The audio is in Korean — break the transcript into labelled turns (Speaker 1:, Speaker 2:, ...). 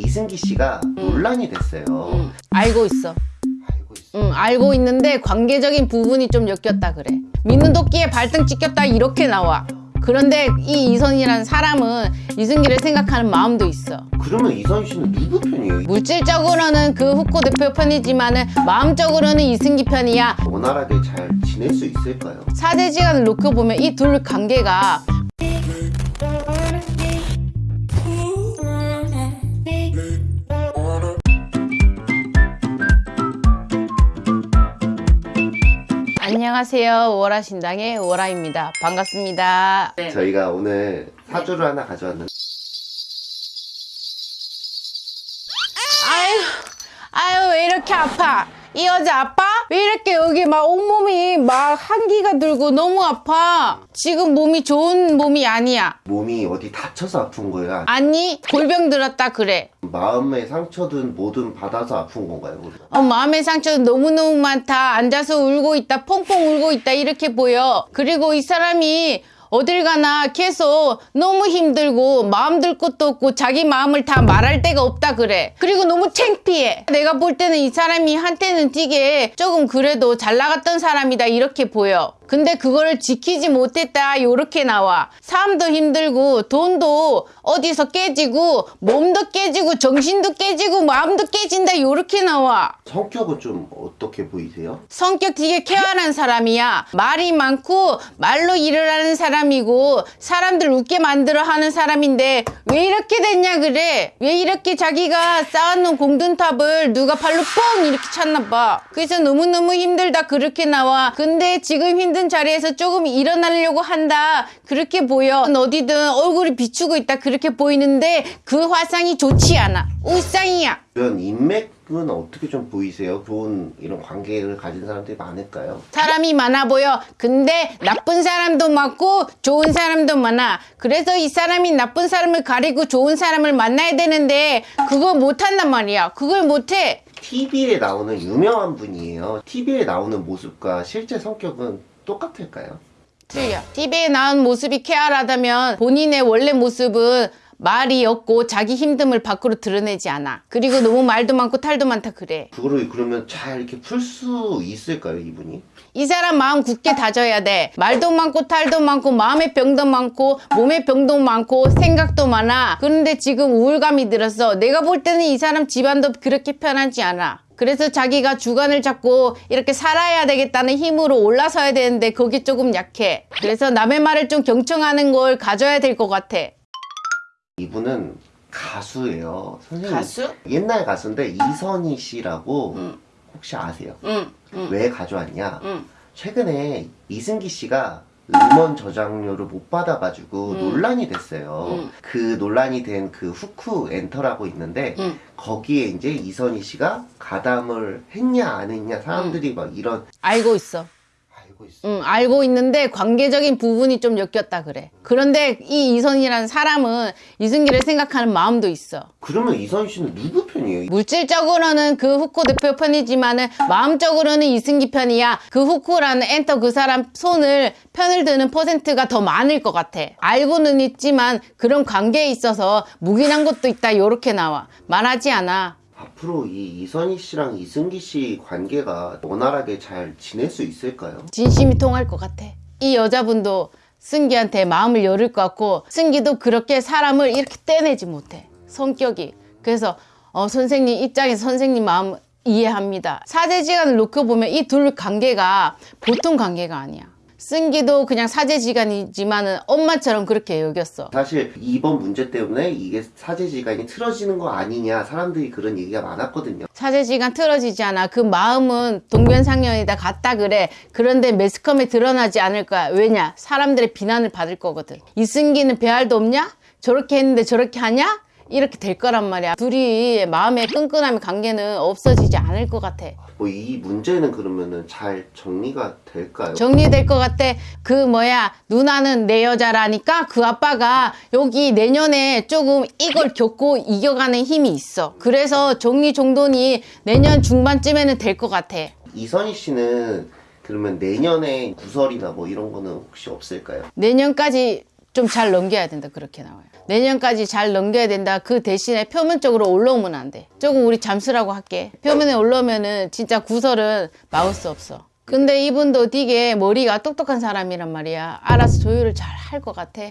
Speaker 1: 이승기 씨가 논란이 됐어요.
Speaker 2: 응, 알고 있어.
Speaker 1: 알고 있어.
Speaker 2: 응, 알고 있는데 관계적인 부분이 좀 엮였다 그래. 믿는 도끼에 발등 찍혔다 이렇게 나와. 그런데 이 이선이라는 사람은 이승기를 생각하는 마음도 있어.
Speaker 1: 그러면 이선희 씨는 누구 편이에요?
Speaker 2: 물질적으로는 그 후코 대표 편이지만 은 마음적으로는 이승기 편이야.
Speaker 1: 원활하게 잘 지낼 수 있을까요?
Speaker 2: 사제지간을 놓고 보면 이 둘 관계가 안녕하세요. 오라신당의 오라입니다. 반갑습니다.
Speaker 1: 저희가 오늘 사주를 하나 가져왔는데
Speaker 2: 아유, 아유, 왜 이렇게 아파? 이 여자 아파? 왜 이렇게 여기 막 온몸이 막 한기가 들고 너무 아파? 지금 몸이 좋은 몸이 아니야.
Speaker 1: 몸이 어디 다쳐서 아픈 거예요?
Speaker 2: 아니, 골병 들었다 그래.
Speaker 1: 마음의 상처든 뭐든 받아서 아픈 건가요?
Speaker 2: 어, 마음의 상처 너무너무 많다. 앉아서 울고 있다. 펑펑 울고 있다. 이렇게 보여. 그리고 이 사람이 어딜 가나 계속 너무 힘들고 마음 들 것도 없고 자기 마음을 다 말할 데가 없다 그래. 그리고 너무 창피해. 내가 볼 때는 이 사람이 한때는 되게 조금 그래도 잘 나갔던 사람이다 이렇게 보여. 근데 그거를 지키지 못했다 요렇게 나와 삶도 힘들고 돈도 어디서 깨지고 몸도 깨지고 정신도 깨지고 마음도 깨진다 요렇게 나와
Speaker 1: 성격은 좀 어떻게 보이세요?
Speaker 2: 성격 되게 쾌활한 사람이야. 말이 많고 말로 일을 하는 사람 이고 사람들 웃게 만들어 하는 사람인데 왜 이렇게 됐냐 그래? 왜 이렇게 자기가 쌓아놓은 공든탑을 누가 발로 뻥 이렇게 찼나 봐. 그래서 너무너무 힘들다 그렇게 나와. 근데 지금 힘든 자리에서 조금 일어나려고 한다. 그렇게 보여. 어디든 얼굴이 비추고 있다 그렇게 보이는데 그 화상이 좋지 않아. 울상이야.
Speaker 1: 주변 인맥 은 어떻게 좀 보이세요? 좋은 이런 관계를 가진 사람들이 많을까요?
Speaker 2: 사람이 많아 보여. 근데 나쁜 사람도 많고 좋은 사람도 많아. 그래서 이 사람이 나쁜 사람을 가리고 좋은 사람을 만나야 되는데 그거 못한단 말이야. 그걸 못해.
Speaker 1: TV에 나오는 유명한 분이에요. TV에 나오는 모습과 실제 성격은 똑같을까요?
Speaker 2: 틀려. TV에 나온 모습이 쾌활하다면 본인의 원래 모습은 말이 없고 자기 힘듦을 밖으로 드러내지 않아. 그리고 너무 말도 많고 탈도 많다 그래.
Speaker 1: 그거를 그러면 잘 이렇게 풀 수 있을까요, 이분이?
Speaker 2: 이 사람 마음 굳게 다져야 돼. 말도 많고 탈도 많고 마음의 병도 많고 몸의 병도 많고 생각도 많아. 그런데 지금 우울감이 들었어. 내가 볼 때는 이 사람 집안도 그렇게 편하지 않아. 그래서 자기가 주관을 잡고 이렇게 살아야 되겠다는 힘으로 올라서야 되는데 거기 조금 약해. 그래서 남의 말을 좀 경청하는 걸 가져야 될 것 같아.
Speaker 1: 이분은 가수예요. 선생님.
Speaker 2: 가수?
Speaker 1: 옛날 가수인데 이선희 씨라고
Speaker 2: 응.
Speaker 1: 혹시 아세요?
Speaker 2: 응, 응,
Speaker 1: 왜 가져왔냐?
Speaker 2: 응.
Speaker 1: 최근에 이승기 씨가 음원 저장료를 못 받아가지고
Speaker 2: 음.
Speaker 1: 논란이 됐어요.
Speaker 2: 음.
Speaker 1: 그 논란이 된 그 후쿠 엔터라고 있는데
Speaker 2: 응.
Speaker 1: 거기에 이제 이선희 씨가 가담을 했냐 안 했냐 사람들이 막 이런
Speaker 2: 알고 있어.
Speaker 1: 알고 있어.
Speaker 2: 응, 알고 있는데 관계적인 부분이 좀 엮였다 그래. 그런데 이 이선이라는 사람은 이승기를 생각하는 마음도 있어.
Speaker 1: 그러면 이선희 씨는 누구 편이에요?
Speaker 2: 물질적으로는 그 후코 대표 편이지만은 마음적으로는 이승기 편이야. 그 후코라는 엔터 그 사람 손을 편을 드는 퍼센트가 더 많을 것 같아. 알고는 있지만 그런 관계에 있어서 묵인한 것도 있다. 요렇게 나와. 말하지 않아.
Speaker 1: 앞으로 이 이선희 씨랑 이승기 씨 관계가 원활하게 잘 지낼 수 있을까요?
Speaker 2: 진심이 통할 것 같아. 이 여자분도 승기한테 마음을 열을 것 같고 승기도 그렇게 사람을 이렇게 떼내지 못해. 성격이. 그래서 어, 선생님 입장에서 선생님 마음 이해합니다. 사제지간을 놓고 보면 이 둘 관계가 보통 관계가 아니야. 승기도 그냥 사제지간이지만은 엄마처럼 그렇게 여겼어.
Speaker 1: 사실 이번 문제 때문에 이게 사제지간이 틀어지는 거 아니냐 사람들이 그런 얘기가 많았거든요.
Speaker 2: 사제지간 틀어지지 않아. 그 마음은 동변상련이다 같다 그래. 그런데 매스컴에 드러나지 않을 거야. 왜냐? 사람들의 비난을 받을 거거든. 이승기는 배알도 없냐? 저렇게 했는데 저렇게 하냐? 이렇게 될 거란 말이야. 둘이 마음의 끈끈함의 관계는 없어지지 않을 것 같아.
Speaker 1: 뭐 이 문제는 그러면은 잘 정리가 될까요?
Speaker 2: 정리될 것 같아. 그 뭐야 누나는 내 여자라니까 그 아빠가 여기 내년에 조금 이걸 겪고 이겨가는 힘이 있어. 그래서 정리정돈이 내년 중반쯤에는 될 것 같아.
Speaker 1: 이선희 씨는 그러면 내년에 구설이나 뭐 이런 거는 혹시 없을까요?
Speaker 2: 내년까지 좀 잘 넘겨야 된다. 그렇게 나와요. 내년까지 잘 넘겨야 된다. 그 대신에 표면적으로 올라오면 안돼. 조금 우리 잠수라고 할게. 표면에 올라오면은 진짜 구설은 수 없어. 근데 이분도 되게 머리가 똑똑한 사람이란 말이야. 알아서 조율을 잘 할 것 같아